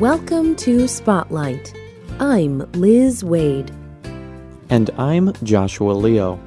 Welcome to Spotlight. I'm Liz Waid. And I'm Joshua Leo.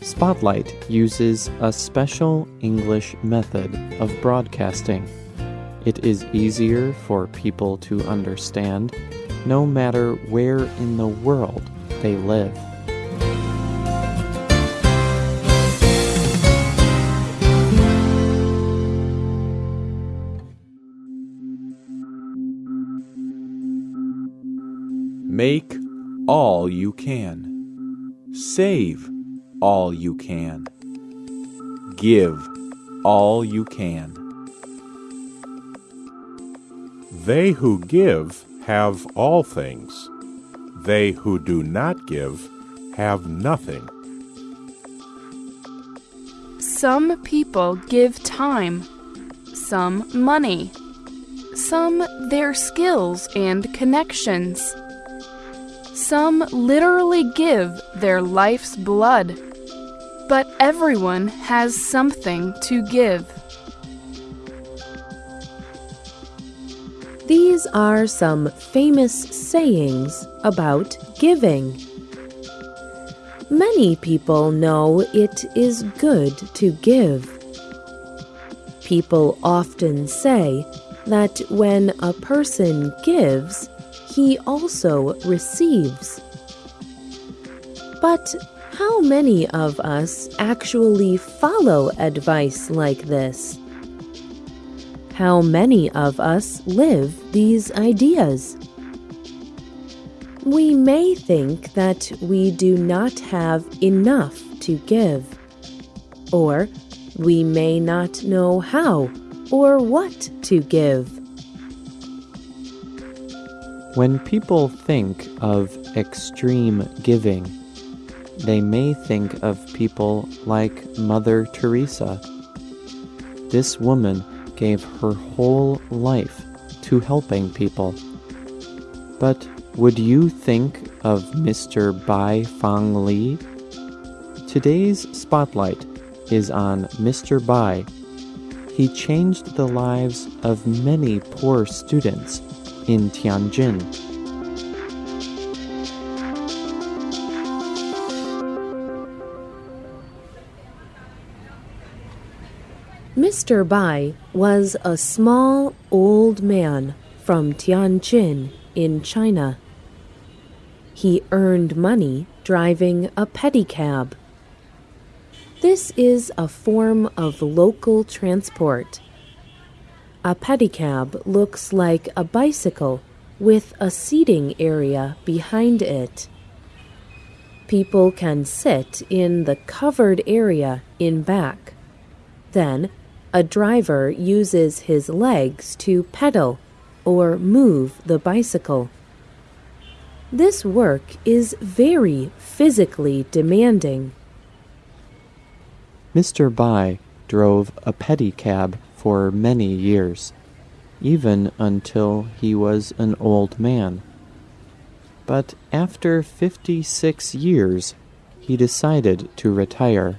Spotlight uses a special English method of broadcasting. It is easier for people to understand no matter where in the world they live. Make all you can. Save all you can. Give all you can. They who give have all things. They who do not give have nothing. Some people give time, some money, some their skills and connections. Some literally give their life's blood, but everyone has something to give. These are some famous sayings about giving. Many people know it is good to give. People often say that when a person gives, he also receives. But how many of us actually follow advice like this? How many of us live these ideas? We may think that we do not have enough to give, or we may not know how or what to give. When people think of extreme giving, they may think of people like Mother Teresa. This woman gave her whole life to helping people. But would you think of Mr. Bai Fang Li? Today's spotlight is on Mr. Bai. He changed the lives of many poor students in Tianjin. Mr. Bai was a small old man from Tianjin in China. He earned money driving a pedicab. This is a form of local transport. A pedicab looks like a bicycle with a seating area behind it. People can sit in the covered area in back. Then, a driver uses his legs to pedal or move the bicycle. This work is very physically demanding. Mr. Bai drove a pedicab for many years, even until he was an old man. But after 56 years, he decided to retire.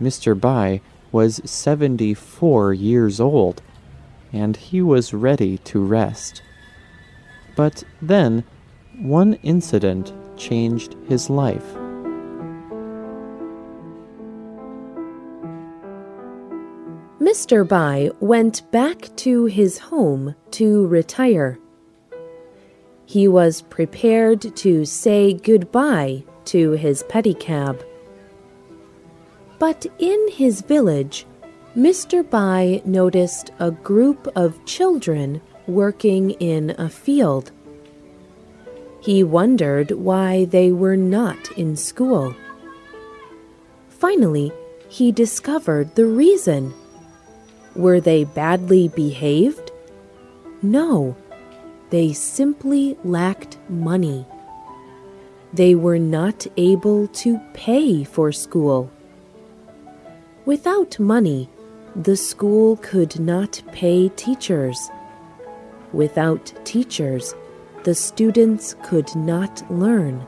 Mr. Bai was 74 years old, and he was ready to rest. But then, one incident changed his life. Mr. Bai went back to his home to retire. He was prepared to say goodbye to his pedicab. But in his village, Mr. Bai noticed a group of children working in a field. He wondered why they were not in school. Finally, he discovered the reason. Were they badly behaved? No, they simply lacked money. They were not able to pay for school. Without money, the school could not pay teachers. Without teachers, the students could not learn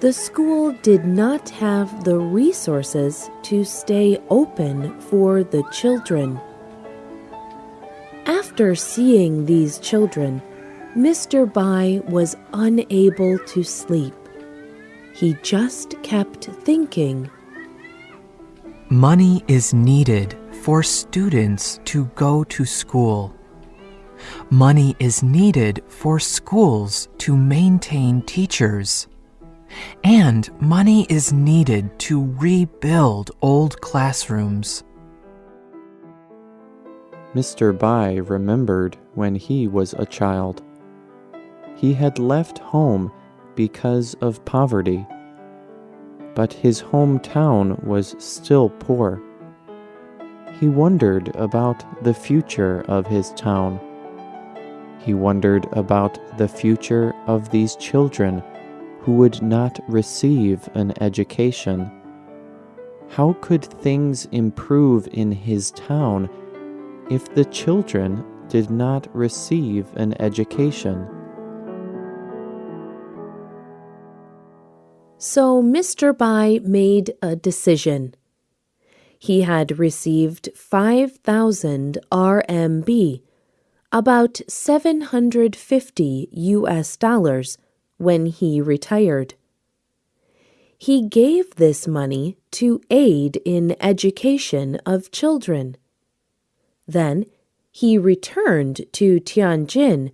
the school did not have the resources to stay open for the children. After seeing these children, Mr. Bai was unable to sleep. He just kept thinking. Money is needed for students to go to school. Money is needed for schools to maintain teachers. And money is needed to rebuild old classrooms. Mr. Bai remembered when he was a child. He had left home because of poverty, but his hometown was still poor. He wondered about the future of his town. He wondered about the future of these children who would not receive an education. How could things improve in his town if the children did not receive an education? So Mr. Bai made a decision. He had received 5,000 RMB, about 750 US dollars, when he retired. He gave this money to aid in education of children. Then he returned to Tianjin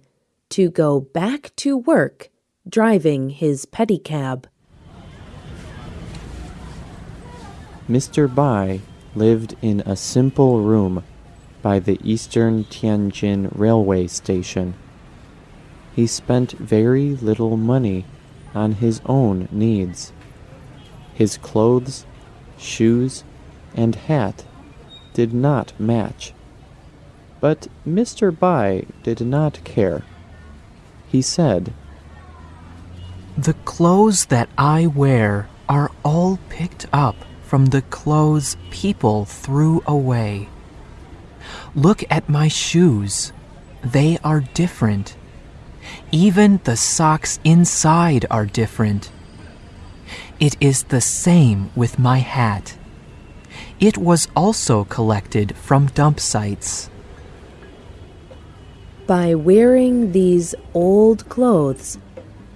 to go back to work driving his pedicab. Mr. Bai lived in a simple room by the Eastern Tianjin railway station. He spent very little money on his own needs. His clothes, shoes, and hat did not match. But Mr. Bai did not care. He said, The clothes that I wear are all picked up from the clothes people threw away. Look at my shoes. They are different. Even the socks inside are different. It is the same with my hat. It was also collected from dump sites. By wearing these old clothes,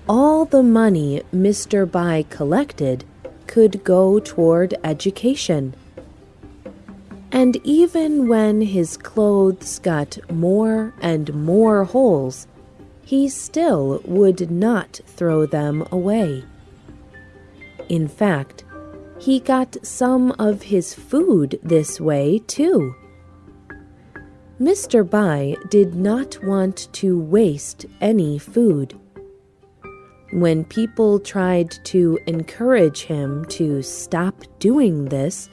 all the money Mr. Bai collected could go toward education. And even when his clothes got more and more holes, he still would not throw them away. In fact, he got some of his food this way too. Mr. Bai did not want to waste any food. When people tried to encourage him to stop doing this,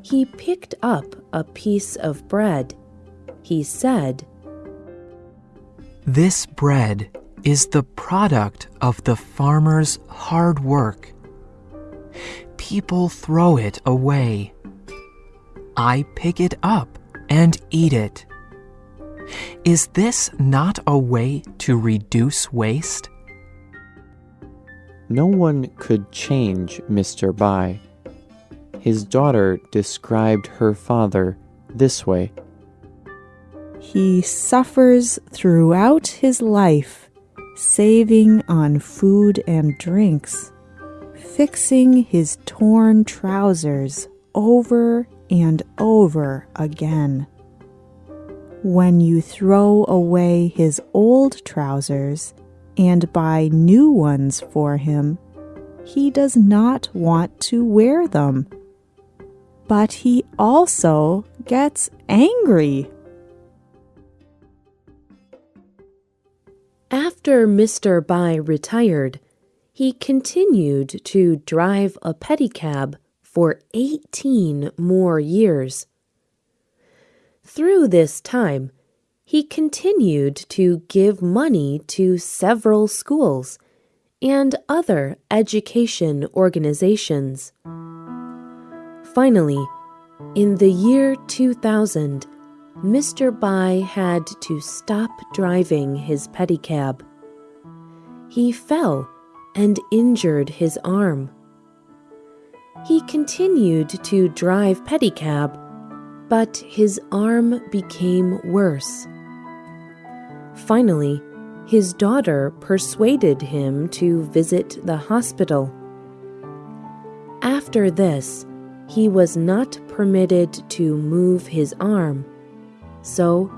he picked up a piece of bread. He said, This bread is the product of the farmer's hard work. People throw it away. I pick it up and eat it. Is this not a way to reduce waste? No one could change Mr. Bai. His daughter described her father this way He suffers throughout his life, saving on food and drinks, fixing his torn trousers over and over again. When you throw away his old trousers and buy new ones for him, he does not want to wear them. But he also gets angry. After Mr. Bai retired, he continued to drive a pedicab for 18 more years. Through this time, he continued to give money to several schools and other education organizations. Finally, in the year 2000, Mr. Bai had to stop driving his pedicab. He fell and injured his arm. He continued to drive pedicab but his arm became worse. Finally, his daughter persuaded him to visit the hospital. After this, he was not permitted to move his arm, so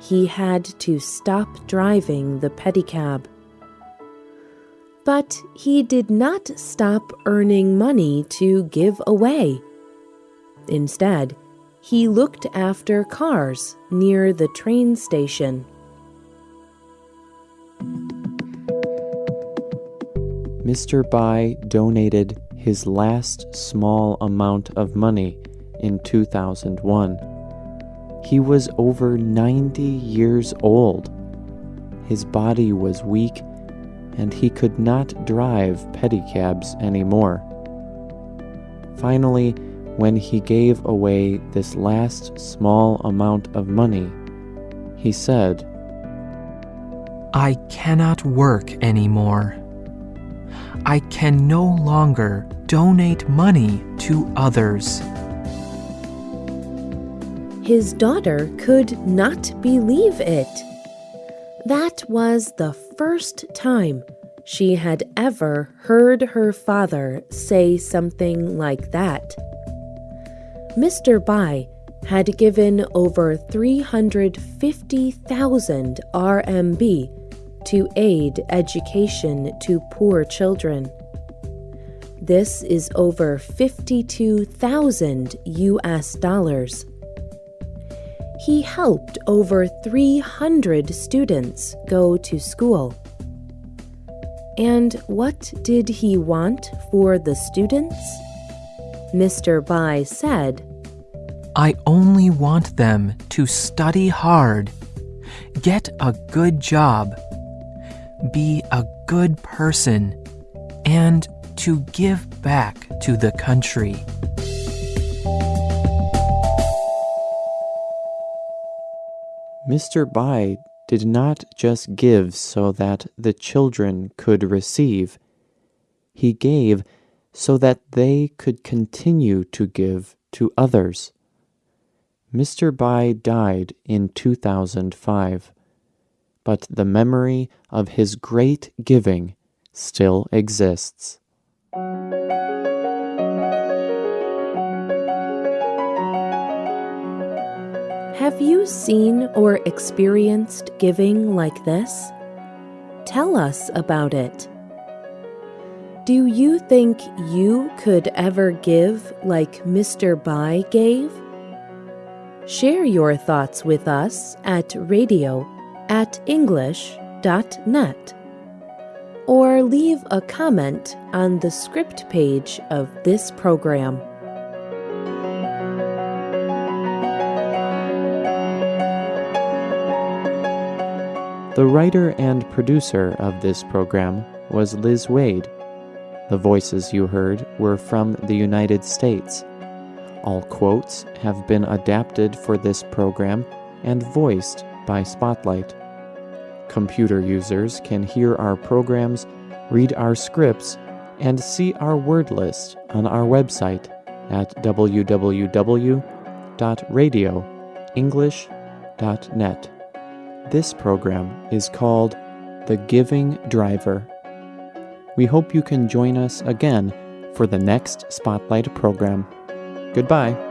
he had to stop driving the pedicab. But he did not stop earning money to give away. Instead, he looked after cars near the train station. Mr. Bai donated his last small amount of money in 2001. He was over 90 years old. His body was weak and he could not drive pedicabs anymore. Finally, when he gave away this last small amount of money, he said, I cannot work anymore. I can no longer donate money to others. His daughter could not believe it. That was the first time she had ever heard her father say something like that. Mr. Bai had given over 350,000 RMB to aid education to poor children. This is over 52,000 US dollars. He helped over 300 students go to school. And what did he want for the students? Mr. Bai said, I only want them to study hard, get a good job, be a good person, and to give back to the country. Mr. Bai did not just give so that the children could receive, he gave so that they could continue to give to others. Mr. Bai died in 2005, but the memory of his great giving still exists. Have you seen or experienced giving like this? Tell us about it. Do you think you could ever give like Mr. Bai gave? Share your thoughts with us at radio at english.net or leave a comment on the script page of this program. The writer and producer of this program was Liz Waid. The voices you heard were from the United States. All quotes have been adapted for this program and voiced by Spotlight. Computer users can hear our programs, read our scripts, and see our word list on our website at www.radioenglish.net. This program is called The Giving Driver. We hope you can join us again for the next Spotlight program. Goodbye.